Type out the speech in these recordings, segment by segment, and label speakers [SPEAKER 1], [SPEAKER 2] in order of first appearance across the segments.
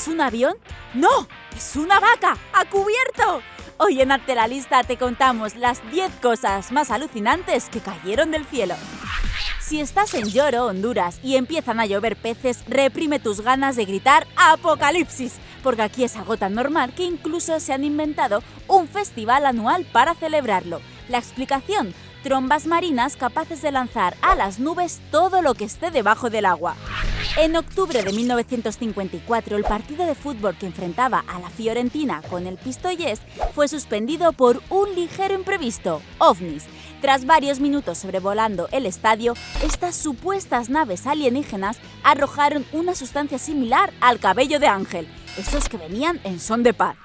[SPEAKER 1] ¿Es un avión? ¡No! ¡Es una vaca! ¡A cubierto! Hoy en Arte la Lista te contamos las 10 cosas más alucinantes que cayeron del cielo. Si estás en Lloro, Honduras, y empiezan a llover peces, reprime tus ganas de gritar ¡Apocalipsis! Porque aquí es algo tan normal que incluso se han inventado un festival anual para celebrarlo. La explicación, trombas marinas capaces de lanzar a las nubes todo lo que esté debajo del agua. En octubre de 1954, el partido de fútbol que enfrentaba a la Fiorentina con el Pistoiese fue suspendido por un ligero imprevisto, ovnis. Tras varios minutos sobrevolando el estadio, estas supuestas naves alienígenas arrojaron una sustancia similar al cabello de ángel, esos que venían en son de paz.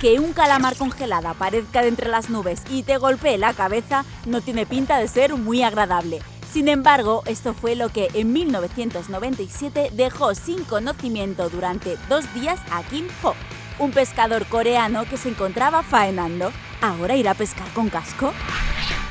[SPEAKER 1] Que un calamar congelado aparezca de entre las nubes y te golpee la cabeza no tiene pinta de ser muy agradable. Sin embargo, esto fue lo que en 1997 dejó sin conocimiento durante dos días a Kim Ho, un pescador coreano que se encontraba faenando. ¿Ahora irá a pescar con casco?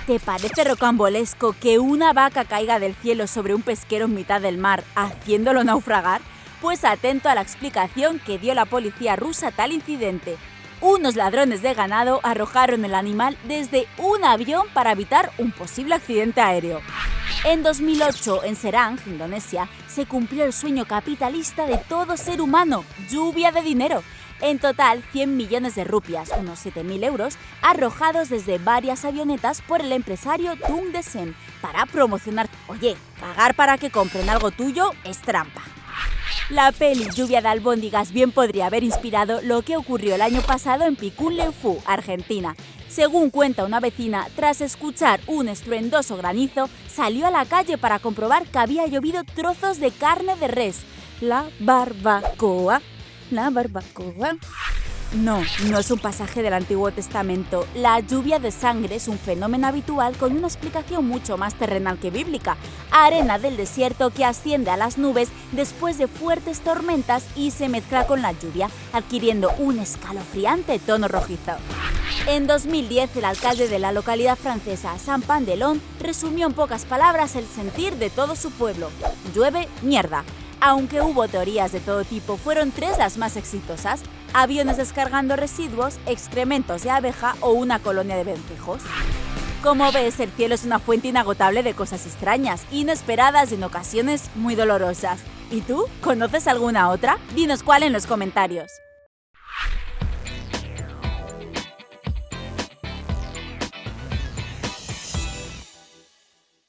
[SPEAKER 1] ¿Te parece rocambolesco que una vaca caiga del cielo sobre un pesquero en mitad del mar, haciéndolo naufragar? Pues atento a la explicación que dio la policía rusa tal incidente. Unos ladrones de ganado arrojaron el animal desde un avión para evitar un posible accidente aéreo. En 2008, en Serang, Indonesia, se cumplió el sueño capitalista de todo ser humano, lluvia de dinero. En total, 100 millones de rupias, unos 7.000 euros, arrojados desde varias avionetas por el empresario Tung Desen para promocionar... Oye, pagar para que compren algo tuyo es trampa. La peli Lluvia de albóndigas bien podría haber inspirado lo que ocurrió el año pasado en Picún-Leufu, Argentina. Según cuenta una vecina, tras escuchar un estruendoso granizo, salió a la calle para comprobar que había llovido trozos de carne de res. La barbacoa. La barbacoa. No, no es un pasaje del Antiguo Testamento. La lluvia de sangre es un fenómeno habitual con una explicación mucho más terrenal que bíblica. Arena del desierto que asciende a las nubes después de fuertes tormentas y se mezcla con la lluvia, adquiriendo un escalofriante tono rojizo. En 2010, el alcalde de la localidad francesa, Saint-Pandelon, resumió en pocas palabras el sentir de todo su pueblo. Llueve mierda. Aunque hubo teorías de todo tipo, fueron tres las más exitosas. Aviones descargando residuos, excrementos de abeja o una colonia de vencejos. Como ves, el cielo es una fuente inagotable de cosas extrañas, inesperadas y en ocasiones muy dolorosas. ¿Y tú? ¿Conoces alguna otra? Dinos cuál en los comentarios.